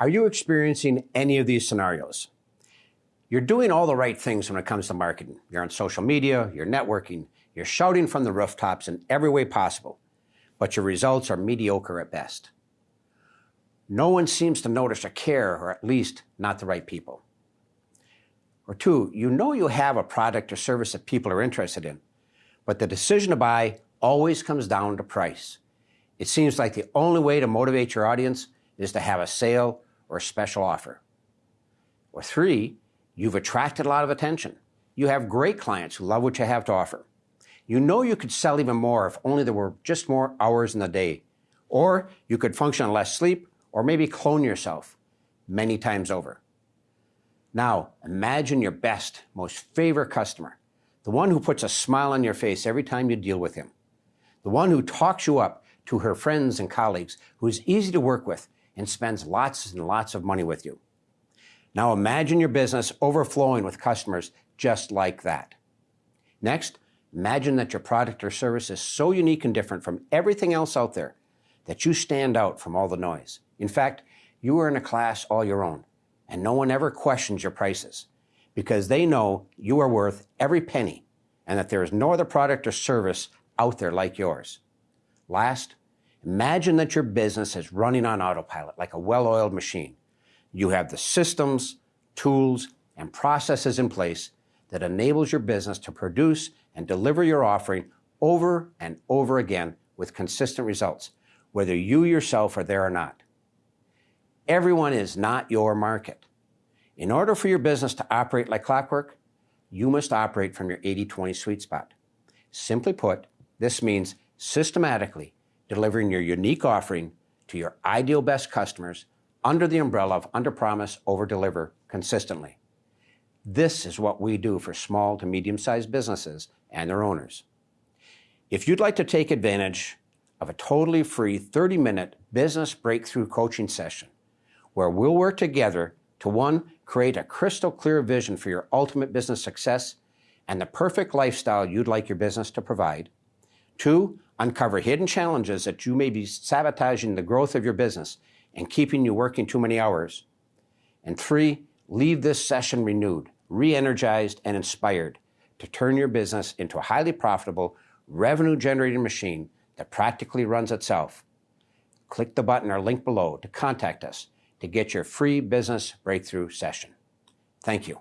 Are you experiencing any of these scenarios? You're doing all the right things when it comes to marketing. You're on social media, you're networking, you're shouting from the rooftops in every way possible, but your results are mediocre at best. No one seems to notice or care, or at least not the right people. Or two, you know you have a product or service that people are interested in, but the decision to buy always comes down to price. It seems like the only way to motivate your audience is to have a sale or a special offer. Or three, you've attracted a lot of attention. You have great clients who love what you have to offer. You know you could sell even more if only there were just more hours in the day. Or you could function on less sleep, or maybe clone yourself many times over. Now, imagine your best, most favorite customer, the one who puts a smile on your face every time you deal with him, the one who talks you up to her friends and colleagues, who is easy to work with and spends lots and lots of money with you. Now imagine your business overflowing with customers just like that. Next, imagine that your product or service is so unique and different from everything else out there that you stand out from all the noise. In fact, you are in a class all your own and no one ever questions your prices because they know you are worth every penny and that there is no other product or service out there like yours. Last, imagine that your business is running on autopilot like a well-oiled machine. You have the systems, tools, and processes in place that enables your business to produce and deliver your offering over and over again with consistent results, whether you yourself are there or not. Everyone is not your market. In order for your business to operate like clockwork, you must operate from your 80-20 sweet spot. Simply put, this means systematically delivering your unique offering to your ideal best customers under the umbrella of under promise, over deliver consistently. This is what we do for small to medium sized businesses and their owners. If you'd like to take advantage of a totally free 30 minute business breakthrough coaching session, where we'll work together to one, create a crystal clear vision for your ultimate business success and the perfect lifestyle you'd like your business to provide. Two, uncover hidden challenges that you may be sabotaging the growth of your business and keeping you working too many hours. And three, leave this session renewed, re-energized, and inspired to turn your business into a highly profitable, revenue-generating machine that practically runs itself. Click the button or link below to contact us to get your free business breakthrough session. Thank you.